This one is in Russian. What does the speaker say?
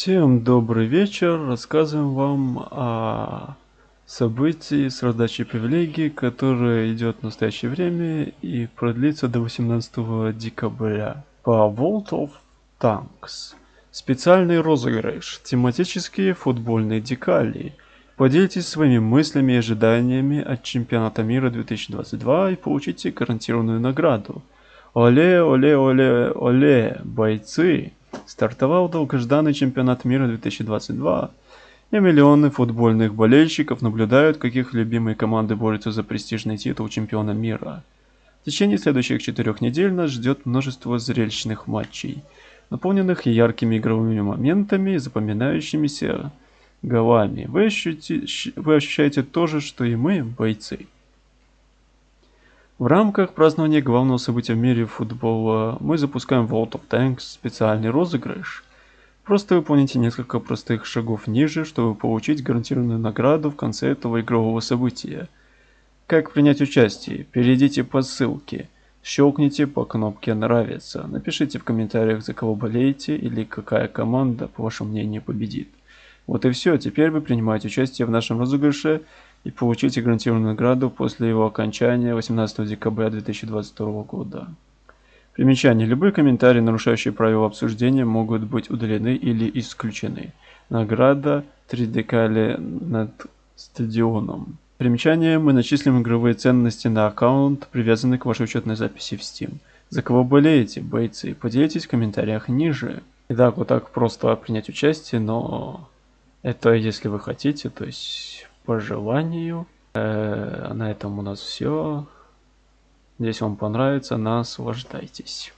Всем добрый вечер. Рассказываем вам о событии с раздачей привилегий, которое идет в настоящее время и продлится до 18 декабря. По World of Tanks. Специальный розыгрыш. Тематические футбольные декали. Поделитесь своими мыслями и ожиданиями от чемпионата мира 2022 и получите гарантированную награду. Оле, оле, оле, оле, бойцы! Стартовал долгожданный чемпионат мира 2022, и миллионы футбольных болельщиков наблюдают, как их любимые команды борются за престижный титул чемпиона мира. В течение следующих четырех недель нас ждет множество зрелищных матчей, наполненных яркими игровыми моментами и запоминающимися голами. Вы, ощути... Вы ощущаете то же, что и мы, бойцы. В рамках празднования главного события в мире футбола мы запускаем World of Tanks специальный розыгрыш. Просто выполните несколько простых шагов ниже, чтобы получить гарантированную награду в конце этого игрового события. Как принять участие? Перейдите по ссылке, щелкните по кнопке «Нравится», напишите в комментариях, за кого болеете или какая команда, по вашему мнению, победит. Вот и все, теперь вы принимаете участие в нашем розыгрыше и получите гарантированную награду после его окончания 18 декабря 2022 года. Примечание. Любые комментарии, нарушающие правила обсуждения, могут быть удалены или исключены. Награда 3 декали над стадионом. Примечание. Мы начислим игровые ценности на аккаунт, привязанный к вашей учетной записи в Steam. За кого болеете, бойцы? Поделитесь в комментариях ниже. Итак, вот так просто принять участие, но это если вы хотите, то есть по желанию. Э, на этом у нас все. Здесь вам понравится, наслаждайтесь.